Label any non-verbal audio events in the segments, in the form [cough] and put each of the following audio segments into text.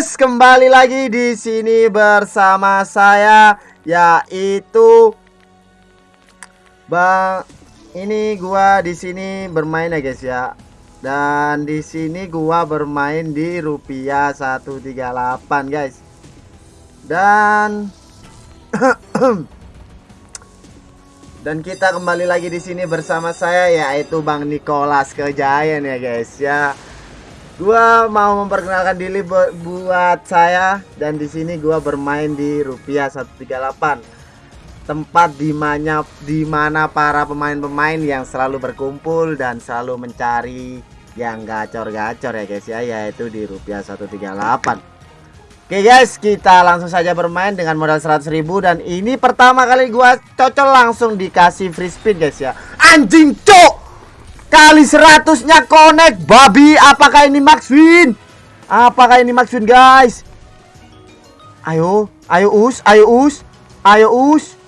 guys, kembali lagi di sini bersama saya yaitu Bang ini gua di sini bermain ya guys ya. Dan di sini gua bermain di rupiah 138 guys. Dan [clears throat] Dan kita kembali lagi di sini bersama saya yaitu Bang Nicholas Kejayan ya guys ya. Gua mau memperkenalkan diri bu buat saya dan di sini gua bermain di rupiah 138. Tempat di mana di mana para pemain-pemain yang selalu berkumpul dan selalu mencari yang gacor-gacor ya guys ya yaitu di rupiah 138. Oke guys, kita langsung saja bermain dengan modal 100.000 dan ini pertama kali gua cocok langsung dikasih free spin guys ya. Anjing cok Kali seratusnya connect. Babi Apakah ini Max Win? Apakah ini Max Win guys? Ayo Ayo us Ayo us Ayo us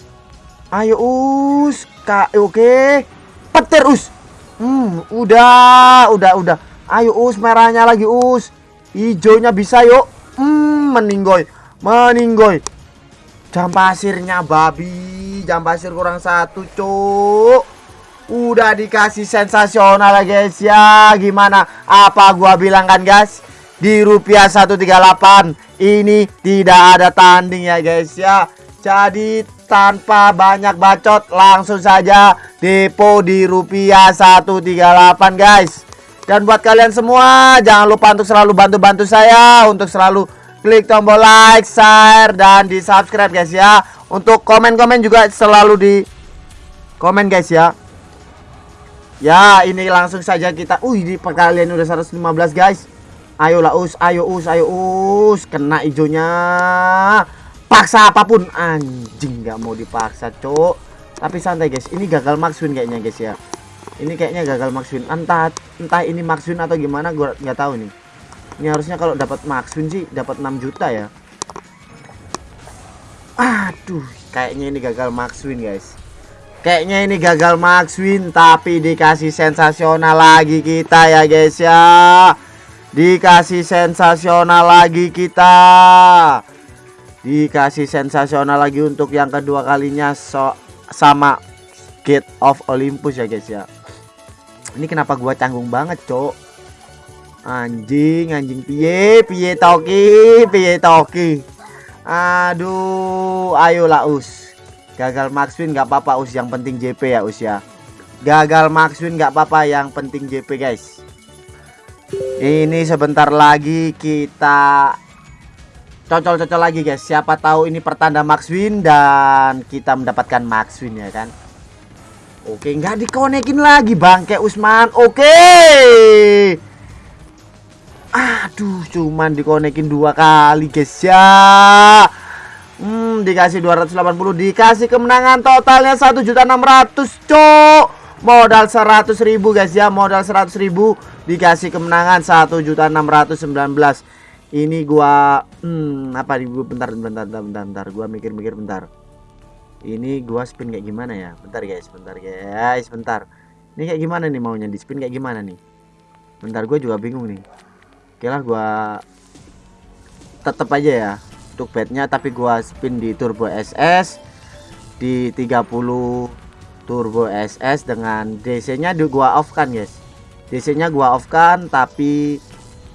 Ayo us Oke. Okay. Petir us. Hmm Udah Udah udah. Ayo us merahnya lagi us. Hijaunya bisa yuk. Hmm meninggoy Meninggoy. Jam pasirnya babi Jam pasir kurang satu cuk Udah dikasih sensasional ya guys. Ya Gimana? Apa gua bilang kan guys? Di rupiah 138 Ini tidak ada tanding ya guys ya. Jadi tanpa banyak bacot Langsung saja depo di rupiah 138 guys. Dan buat kalian semua Jangan lupa untuk selalu bantu-bantu saya Untuk selalu klik tombol like, share, dan di subscribe guys ya. Untuk komen-komen juga selalu di komen guys ya Ya, ini langsung saja kita. Uh, di perkalian udah 115, guys. Ayo lah us, ayo us, ayo us. Kena hijaunya. Paksa apa pun. Anjing, nggak mau dipaksa, Cok. Tapi santai, guys. Ini gagal win kayaknya, guys ya. Ini kayaknya gagal win. Entah entah ini win atau gimana, gua nggak tahu nih. Ini harusnya kalau dapat win sih dapat 6 juta ya. Aduh, kayaknya ini gagal win, guys. Kayaknya ini gagal max win tapi dikasih sensasional lagi kita ya guys ya. Dikasih sensasional lagi kita. Dikasih sensasional lagi untuk yang kedua kalinya so sama Gate of Olympus ya guys ya. Ini kenapa gua canggung banget, Cok? Anjing, anjing piye, piye toki, piye toki. Aduh, ayolah us. Gagal max win nggak apa-apa us yang penting JP ya us ya. Gagal max win nggak apa-apa yang penting JP guys. Ini sebentar lagi kita cocol-cocol lagi guys. Siapa tahu ini pertanda max win dan kita mendapatkan max win ya kan. Oke, nggak dikonekin lagi bangke Usman. Oke. Aduh, cuman dikonekin dua kali guys ya. Hmm, dikasih 280 dikasih kemenangan totalnya 1.600 cok. Modal 100.000 guys ya, modal 100.000 dikasih kemenangan 1.619. Ini gua hmm apa nih bentar bentar bentar bentar, bentar. gua mikir-mikir bentar. Ini gua spin kayak gimana ya? Bentar guys, bentar guys, bentar. Ini kayak gimana nih maunya di spin kayak gimana nih? Bentar gua juga bingung nih. Oke lah gua tetap aja ya untuk bednya tapi gua spin di turbo SS di 30 turbo SS dengan DC nya di gua off kan guys. DC nya gua off kan tapi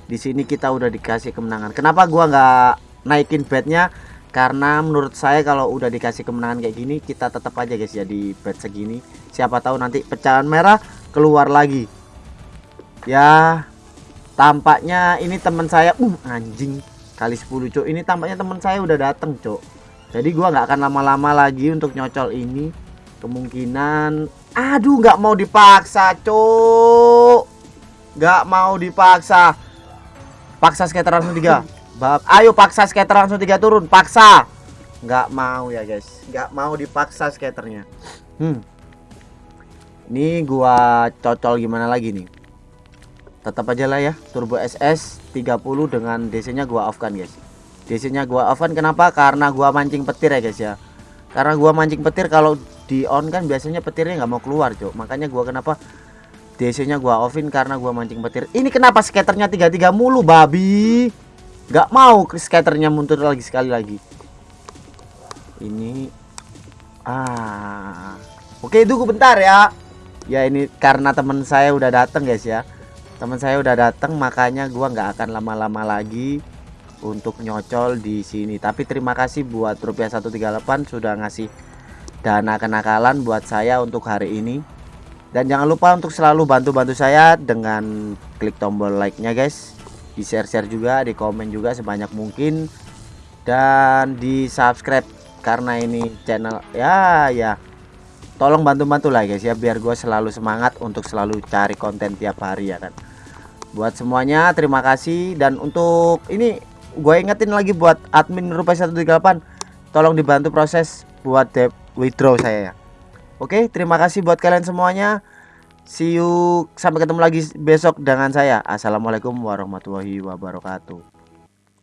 di sini kita udah dikasih kemenangan. Kenapa gua nggak naikin bednya karena menurut saya kalau udah dikasih kemenangan kayak gini kita tetap aja guys ya di bed segini. Siapa tahu nanti pecahan merah keluar lagi. Ya tampaknya ini teman saya uh anjing kali 10 cok ini tampaknya teman saya udah dateng cok jadi gua nggak akan lama-lama lagi untuk nyocol ini. Kemungkinan aduh nggak mau dipaksa cok nggak mau dipaksa. Paksa skater langsung tiga. Bab ayo paksa skater langsung tiga turun. Paksa. Nggak mau ya guys. Nggak mau dipaksa skaternya. Hmm. Ini gua cocol gimana lagi nih tetap aja lah ya turbo SS 30 dengan DC nya gua off kan guys. DC nya gua off kan kenapa? Karena gua mancing petir ya guys ya. Karena gua mancing petir kalau di on kan biasanya petirnya nggak mau keluar cok makanya gua kenapa DC nya gua offin karena gua mancing petir. Ini kenapa skaternya 33 mulu babi? Nggak mau skaternya mundur lagi sekali lagi. Ini ah. Oke tunggu bentar ya. Ya ini karena teman saya udah datang guys ya teman saya udah datang makanya gua nggak akan lama-lama lagi untuk nyocol di sini. Tapi terima kasih buat rupiah 138 sudah ngasih dana kenakalan buat saya untuk hari ini. Dan jangan lupa untuk selalu bantu-bantu saya dengan klik tombol like-nya guys. Di share-share juga di komen juga sebanyak mungkin. Dan di subscribe karena ini channel ya ya. Tolong bantu-bantu lah guys ya biar gue selalu semangat untuk selalu cari konten tiap hari ya kan buat semuanya terima kasih. Dan untuk ini gue ingetin lagi buat admin rupiah 138 tolong dibantu proses buat withdraw saya ya. Oke terima kasih buat kalian semuanya. See you sampai ketemu lagi besok dengan saya. Assalamualaikum warahmatullahi wabarakatuh